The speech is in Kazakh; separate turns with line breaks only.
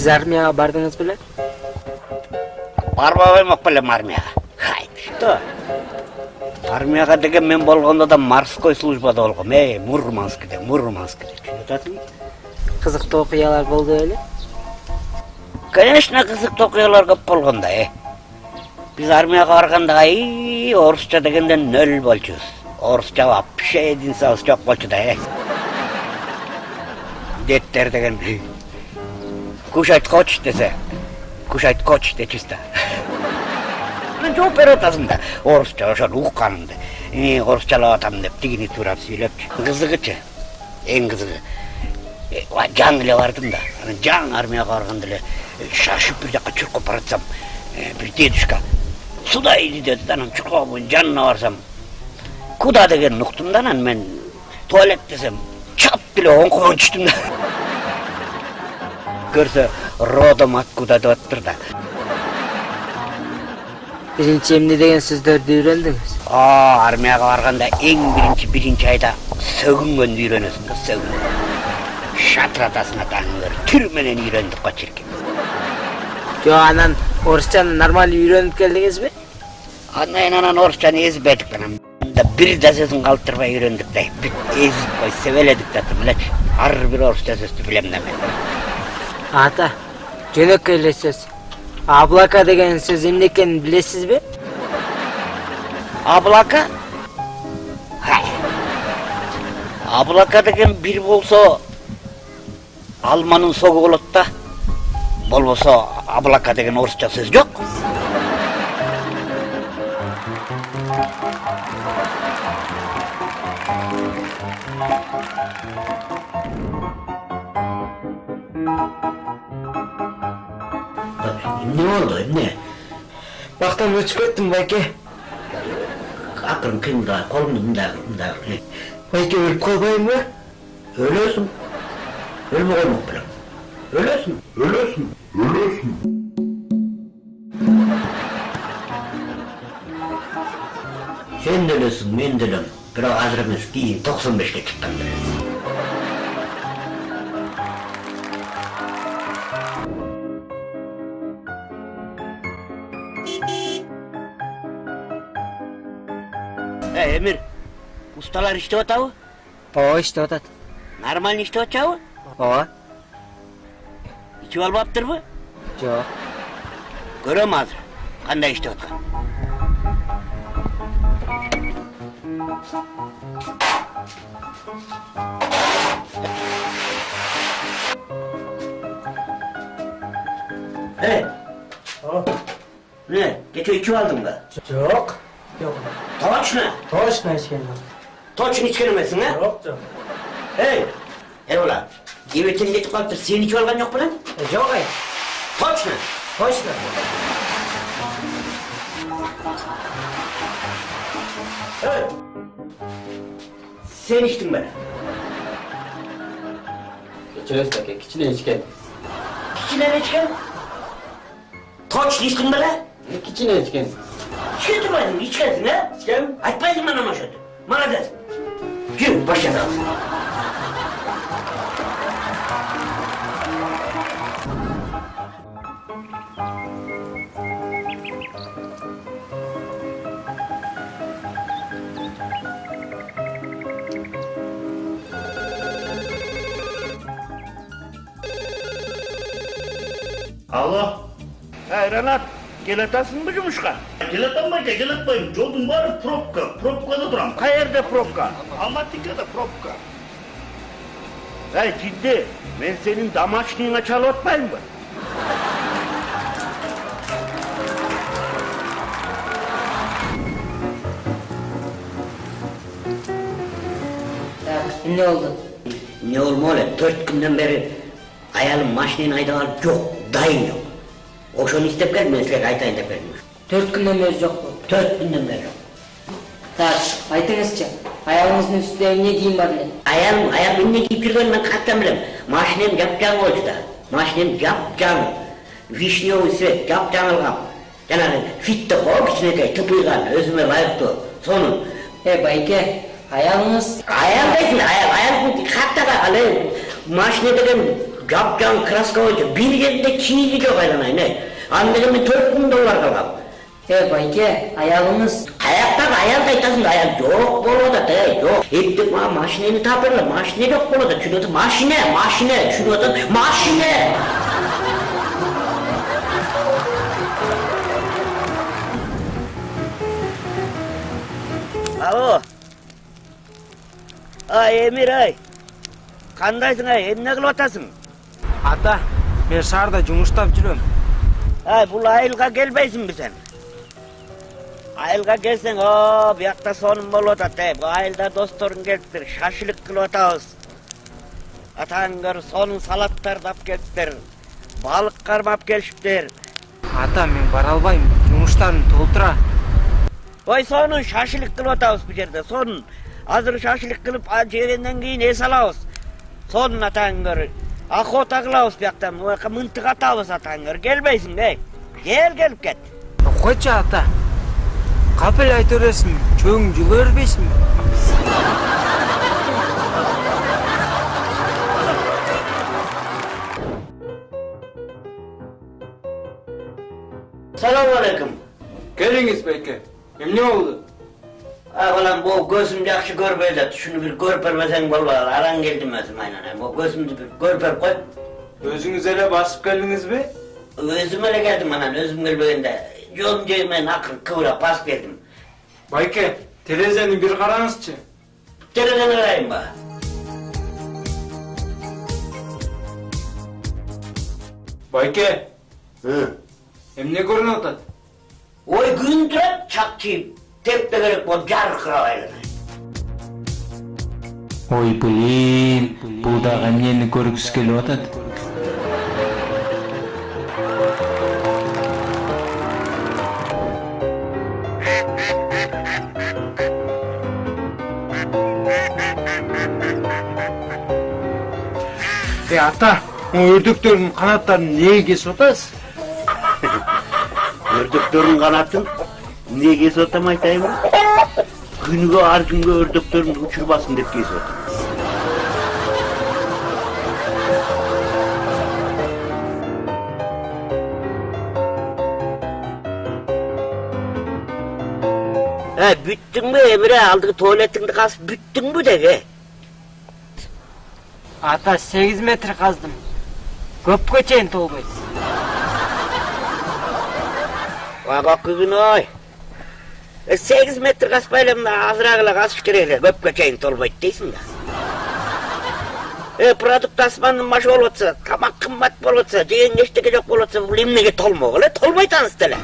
сиз армияга бардыңыз беле
барбай элек белем армияга хайт что армияга деген мен болгондо да морской службада болгом эй мурманскиде мурманскиде түшүнүп атасыңбы
кызыктуу окуялар болду беле
конечно кызыктуу окуялар көп болгон да э биз армияга барганда и орусча дегенде нөл болчубуз орусча вообще единицабыз жок болчу да э деттер деген кушать хочешь десе кушать коч дечүбүз да анан жооп берип атасың да орусчалап атам деп тигини туурап сүйлөпчү кызыгычы эң кызыгы жаңы эле бардым да. Жаңы армияга барганда эле шашып бир жака чуркап баратсам бир дедушка сюда иди деди да анан чуркап жанына барсам куда дегенин уктум да анан мен? Туалет десем чап деле оңкомон түштүм да. Көрсө родом откуда деп атыптыр да
биринчи эмне деген сөздөрдү үйрөндүңүз
армияга барганда эң биринчи биринчи айда сөгүнгөндү үйрөнөсүң да сөгүнгөн шатыратасың атаңы бер түр менен үйрөндүк го чиркин
жок анан орусчаны нормалдуу үйрөнүп келдиңизби
андан кийин анан орусчаны эзбедик анан бир да сөзүн калтырбай үйрөндүк да бүт эзип кой себеледик да элечи ар бир орусча сөздү билем да мен.
Ата жөнөкөй эле сөз облака деген сөз эмне экенин билесизби
облака облака деген бир болсо алманын согу болот да болбосо облака деген орусча сөз жок эмне болду эмне
бактан өчүп кеттим байке
акырын кыймылдабай колуңду мындай мындай
байке өлүп калбайынбы
өлөсүң өлмөй коймок белең өлөсүң өлөсүң өлөсүң сен да өлөсүң мен да өлөм бирок азыр эмес кийин токсон бешке чыкканда өлөсүң эмир усталар иштеп атабы
ооба иштеп атат
нормально иштеп атышабы
ооба
ичип албаптырбы
жок
көрөм азыр кандай иштеп атканын эй эмне кечээ ичип алдыңбы
жок жок
точно
точно ичкен
точно ичкен эмессиң э
жок жок
эй эрболат кебетең кетип калыптыр сен ичип алган жок белең
жок ай
точно
точно
эй сен ичтиң беле
кечиресиз аке кичине ичкен
кичине ичкен точно ичтиң беле
кичине ичкен
Çetirmedim içerdin ha? Sen açmaydın bana maşatı. Bana der. Yürü
başlayalım. Allah. Hey Renat. Gelatansın mı cumuşka? Gelatanmayca gelatmayım. Jodun var propka. Propkada duram. Kayerde propka. Almatika'da propka. Hey ciddi. Ben senin damaçlığına çalatmayayım
mı? Ne
oldu? Ne olma öyle, dört günden beri hayalim maşinin aydalar yok, dayın yok. Ошону издеп келдим мен силерге айтайын деп келдим
төрт күндөн бери жокпу
төрт күндөн бери жок
так айтыңызчы аялыңыздын үстүндө эмне кийим бар эле
аялым аялым эмне кийип жүргөнүн мен каттан билем машинем жапжаңы болчу да машинем жапжаңы вишневый цвет жапжаңылган жанагы фит деп коебу кичинекей тыпыйган өзүмө ылайыктуу сонун
э байке аялыңыз
аял дейсиң аял ал эми машина деген жапжаң краска бойынша бір жерінде киізі жоқ айланайын ей аны деген мен төрт мың доллар қалғам
Е, байке, аялыңыз.
аяқтағы аялды айтасың да аял жоқ болып жатады ей жоқ ептеп маған машинені тапырла машина жоқ болып жатады түсініп машина машина түсініп жатады машина алло ай эмир ай қандайсың ай эмне кылып атасың
Ата, мен шаарда жумуштап жүрөм.
ай бұл айылға келбейсіңбі сен айылға келсең о биякта сонун болуп атат бул айылда досторуң келиптир шашлык кылып атабыз атаң көр сонун салаттарды алып келиптир балык кармап келишиптир
Ата, мен бара албайм. Жумуштарым толтура.
ой сонун шашлык кылып атабыз бул жерде сонун азыр шашлык кылып жегенден кийин эс алабыз сонун атаң көр охота кылабыз бияктан буяка мынтык атабыз атаң көр келбейсиң эй кел келип кет
Койчу ата. Капел айта бересиң, чөң бербейсиңби?
саламу алейкум
Келиңиз, байке. Эмне болду?
Балам бул көзүм жакшы көрбөй атат ушуну бир көрүп бербесең болбойт араң келдим өзүм айнанай бул көзүмдү бир көрүп берип кой
Өзіңіз эле басып келдиңизби?
өзүм эле келдим анан өзүм келбегенде жолдун жэги менен акырын кыбырап басып келдим
Байке, терезени бир караңызчы.
терезени карайынбы
Байке,
ой
эмне көрүнүп атат?
күн турат чак чийип тепте керек болуп жаркырап айланай
Ой, блин, бул дагы эмнени көргүсү келип атат?
Ата, могу өрдөктөрдүн канаттарын эмнеге кесип атасыз?
өрдөктөрдүн канатын эмне кесип атам айтайынбы күнүгө ар күнгө өрдөктөрүмдү учурбасын деп кесип атам Ә, бүттүңбү эмире алдыгы туалетиңди казып бүттүңбү деги
Ата 8 метр каздым. Көпкө чейин толбойт.
Агакы күн ой. Сегиз метр каспай эле мына казыш керек эле көпкө чейин толбойт дейсиң да. Продукт тасыманын машы болуп атса, тамак кымбат болуп атса, жеген эчтеке жок болуп атса, бул эмнеге толмок эле? Толбойт анысы деле.